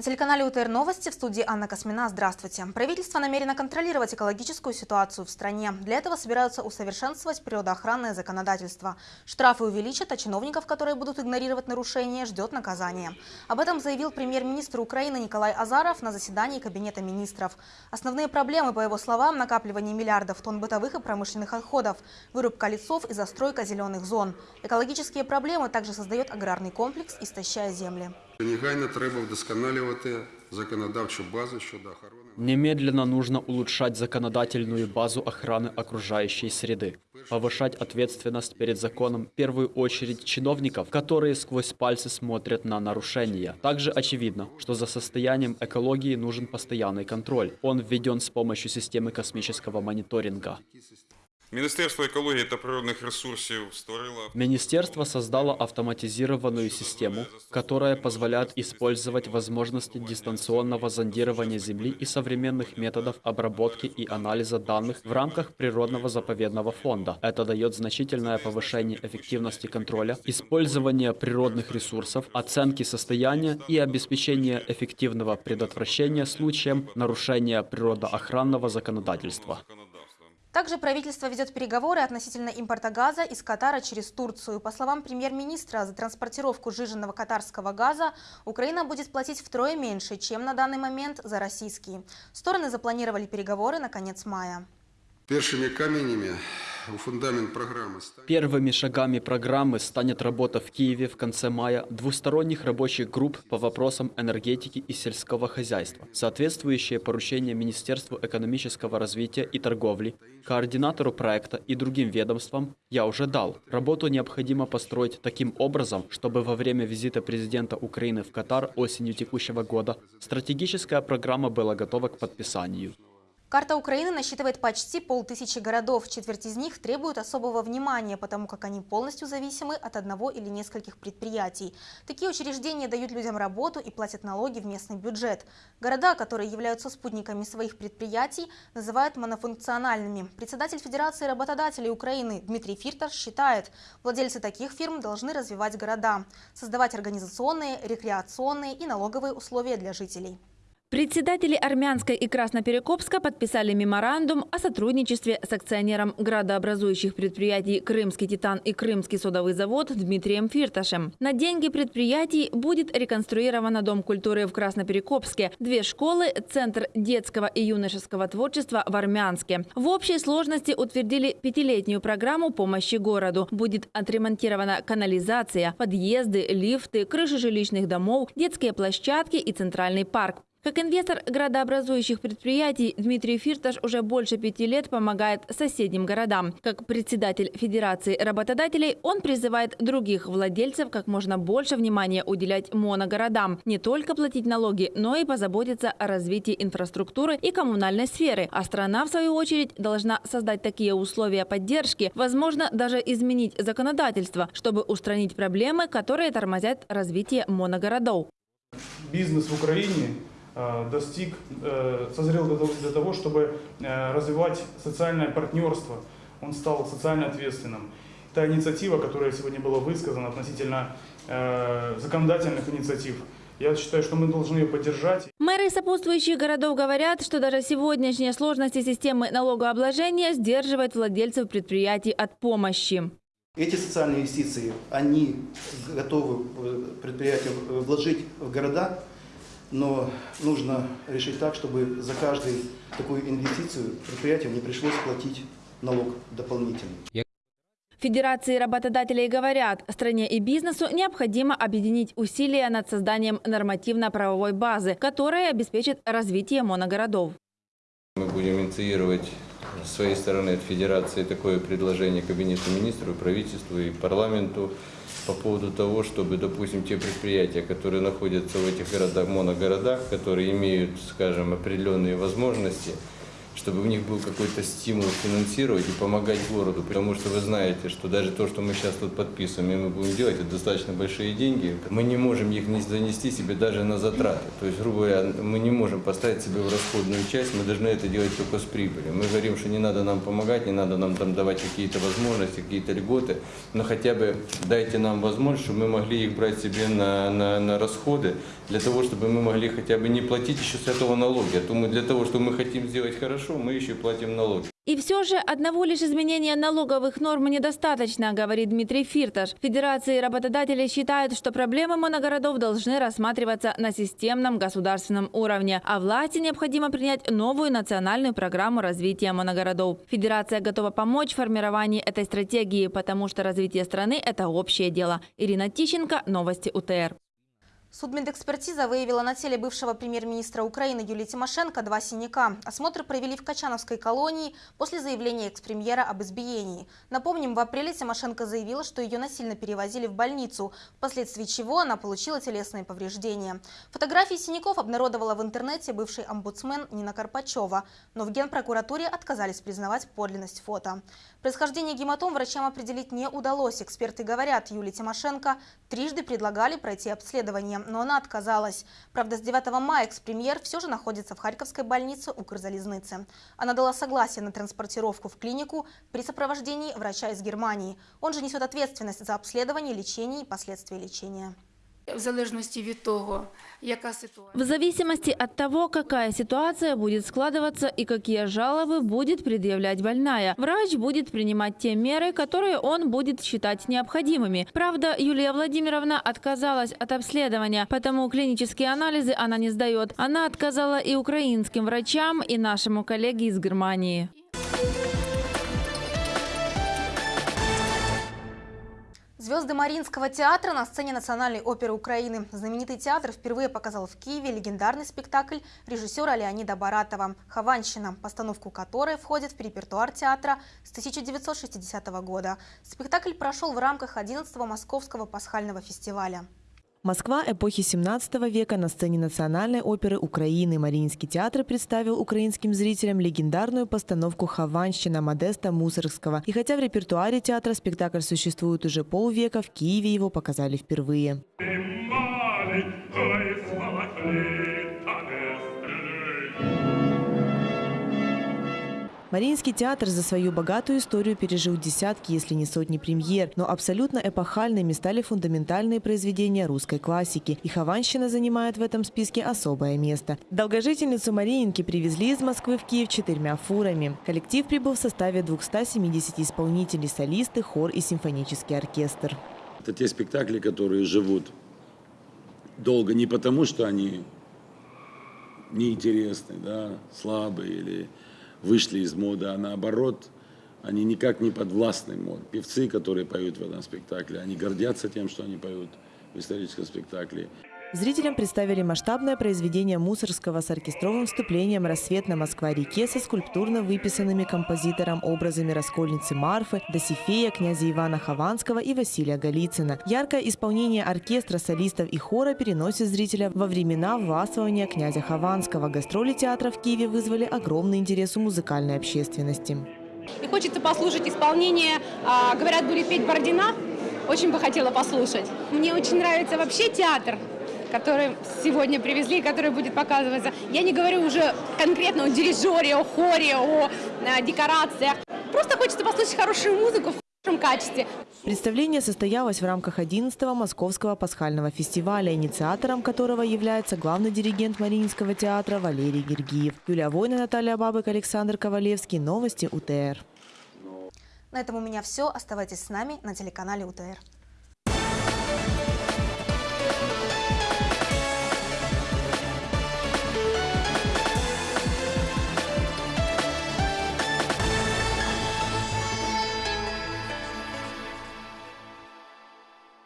На телеканале УТР Новости в студии Анна Космина. Здравствуйте. Правительство намерено контролировать экологическую ситуацию в стране. Для этого собираются усовершенствовать природоохранное законодательство. Штрафы увеличат, а чиновников, которые будут игнорировать нарушения, ждет наказание. Об этом заявил премьер-министр Украины Николай Азаров на заседании Кабинета министров. Основные проблемы, по его словам, накапливание миллиардов тонн бытовых и промышленных отходов, вырубка лесов и застройка зеленых зон. Экологические проблемы также создает аграрный комплекс, истощая земли. Негайно треба вдосконалювати законодавчу базу щодо охорони. Немедленно нужно улучшать законодательную базу охраны окружающей среды, повышать ответственность перед законом в первую очередь чиновников, которые сквозь пальцы смотрят на нарушения. Также очевидно, что за состоянием экологии нужен постоянный контроль. Он введен с помощью системы космического мониторинга. Міністерство екології та природних ресурсів створило Министерство создало автоматизированную систему, которая позволяет использовать возможности дистанционного зондирования Земли и современных методов обработки и анализа данных в рамках природного заповедного фонда. Это дает значительное повышение эффективности контроля, использования природных ресурсов, оценки состояния и обеспечения эффективного предотвращения случаем нарушения природоохранного законодательства. Также правительство ведет переговоры относительно импорта газа из Катара через Турцию. По словам премьер-министра, за транспортировку жиженного катарского газа Украина будет платить втрое меньше, чем на данный момент за российский. Стороны запланировали переговоры на конец мая. Першими каменями Первыми шагами программы станет работа в Киеве в конце мая двусторонних рабочих групп по вопросам энергетики и сельского хозяйства, соответствующие поручения Министерству экономического развития и торговли, координатору проекта и другим ведомствам я уже дал. Работу необходимо построить таким образом, чтобы во время визита президента Украины в Катар осенью текущего года стратегическая программа была готова к подписанию. Карта Украины насчитывает почти полтысячи городов. Четверть из них требуют особого внимания, потому как они полностью зависимы от одного или нескольких предприятий. Такие учреждения дают людям работу и платят налоги в местный бюджет. Города, которые являются спутниками своих предприятий, называют монофункциональными. Председатель Федерации работодателей Украины Дмитрий Фирташ считает, владельцы таких фирм должны развивать города, создавать организационные, рекреационные и налоговые условия для жителей. Председатели Армянска и Красноперекопска подписали меморандум о сотрудничестве с акционером градообразующих предприятий «Крымский Титан» и «Крымский содовый завод» Дмитрием Фирташем. На деньги предприятий будет реконструирован Дом культуры в Красноперекопске, две школы, Центр детского и юношеского творчества в Армянске. В общей сложности утвердили пятилетнюю программу помощи городу. Будет отремонтирована канализация, подъезды, лифты, крыши жилищных домов, детские площадки и центральный парк. Как инвестор градообразующих предприятий Дмитрий Фирташ уже больше пяти лет помогает соседним городам. Как председатель Федерации работодателей он призывает других владельцев как можно больше внимания уделять моногородам. Не только платить налоги, но и позаботиться о развитии инфраструктуры и коммунальной сферы. А страна, в свою очередь, должна создать такие условия поддержки, возможно, даже изменить законодательство, чтобы устранить проблемы, которые тормозят развитие моногородов. бизнес в Украине достиг, э, созрел для того- чтобы э, развивать социальное партнерство. Он стал социально ответственным. Та инициатива, которая сегодня была высказана относительно э, законодательных инициатив, я считаю, что мы должны ее поддержать. Мэры сопутствующих городов говорят, что даже сегодняшние сложности системы налогообложения сдерживают владельцев предприятий от помощи. Эти социальные инвестиции, они готовы э, предприятия э, вложить в города, но нужно решить так, чтобы за каждую такую инвестицию предприятию не пришлось платить налог дополнительный. Федерации работодателей говорят, стране и бизнесу необходимо объединить усилия над созданием нормативно-правовой базы, которая обеспечит развитие моногородов. Мы будем инициировать с своей стороны от Федерации такое предложение Кабинету министров, правительству и парламенту по поводу того, чтобы, допустим, те предприятия, которые находятся в этих городах, моногородах, которые имеют, скажем, определенные возможности, чтобы у них был какой-то стимул финансировать и помогать городу. Потому что вы знаете, что даже то, что мы сейчас тут подписываем и мы будем делать, это достаточно большие деньги. Мы не можем их не занести себе даже на затраты. То есть, грубо говоря, мы не можем поставить себе в расходную часть, мы должны это делать только с прибылью. Мы говорим, что не надо нам помогать, не надо нам там давать какие-то возможности, какие-то льготы, но хотя бы дайте нам возможность, чтобы мы могли их брать себе на, на, на расходы, для того, чтобы мы могли хотя бы не платить еще с этого налоги. А то мы для того, что мы хотим сделать хорошо, мы еще платим налоги. И все же одного лишь изменения налоговых норм недостаточно, говорит Дмитрий Фирташ. Федерации работодателей считают, что проблемы моногородов должны рассматриваться на системном государственном уровне, а власти необходимо принять новую национальную программу развития моногородов. Федерация готова помочь в формировании этой стратегии, потому что развитие страны – это общее дело. Ирина Тищенко, Новости УТР. Судмедэкспертиза выявила на теле бывшего премьер-министра Украины Юлии Тимошенко два синяка. Осмотр провели в Качановской колонии после заявления экс-премьера об избиении. Напомним, в апреле Тимошенко заявила, что ее насильно перевозили в больницу, впоследствии чего она получила телесные повреждения. Фотографии синяков обнародовала в интернете бывший омбудсмен Нина Карпачева, но в Генпрокуратуре отказались признавать подлинность фото. Происхождение гематом врачам определить не удалось. Эксперты говорят, Юлии Тимошенко трижды предлагали пройти обследование но она отказалась. Правда, с 9 мая экс-премьер все же находится в Харьковской больнице Укрзалезницы. Она дала согласие на транспортировку в клинику при сопровождении врача из Германии. Он же несет ответственность за обследование, лечение и последствия лечения В залежності від того, яка ситуація. В зависимости от того, какая ситуация будет складываться и какие жалобы будет предъявлять больная, врач будет принимать те меры, которые он будет считать необходимыми. Правда, Юлия Владимировна отказалась от обследования, потому клинические анализы она не сдает. Она отказала и украинским врачам, и нашему коллеге из Германии. Звезды Мариинского театра на сцене Национальной оперы Украины. Знаменитый театр впервые показал в Киеве легендарный спектакль режиссера Леонида Баратова «Хованщина», постановку которой входит в репертуар театра с 1960 года. Спектакль прошел в рамках 11-го Московского пасхального фестиваля. Москва эпохи 17 века на сцене Национальной оперы Украины. Мариинский театр представил украинским зрителям легендарную постановку «Хованщина» Модеста Мусоргского. И хотя в репертуаре театра спектакль существует уже полвека, в Киеве его показали впервые. Мариинский театр за свою богатую историю пережил десятки, если не сотни премьер, но абсолютно эпохальными стали фундаментальные произведения русской классики. И Хованщина занимает в этом списке особое место. Долгожительницу Мариинки привезли из Москвы в Киев четырьмя фурами. Коллектив прибыл в составе 270 исполнителей, солисты, хор и симфонический оркестр. Это те спектакли, которые живут долго не потому, что они неинтересны, да, слабые или вышли из моды, а наоборот, они никак не подвластны моде. Певцы, которые поют в этом спектакле, они гордятся тем, что они поют в историческом спектакле. Зрителям представили масштабное произведение Мусорского с оркестровым вступлением «Рассвет на Москва-реке» со скульптурно выписанными композитором образами раскольницы Марфы, Досифея, князя Ивана Хованского и Василия Голицына. Яркое исполнение оркестра, солистов и хора переносит зрителя во времена властвования князя Хованского. Гастроли театра в Киеве вызвали огромный интерес у музыкальной общественности. И хочется послушать исполнение, а, говорят, будет петь Бородина. Очень бы хотела послушать. Мне очень нравится вообще театр который сегодня привезли, который будет показываться. Я не говорю уже конкретно о дирижере, о хоре, о э, декорациях. Просто хочется послушать хорошую музыку в хорошем качестве. Представление состоялось в рамках 11-го Московского пасхального фестиваля, инициатором которого является главный диригент Мариинского театра Валерий Гергиев. Юлия Война, Наталья Бабык, Александр Ковалевский. Новости УТР. На этом у меня все. Оставайтесь с нами на телеканале УТР.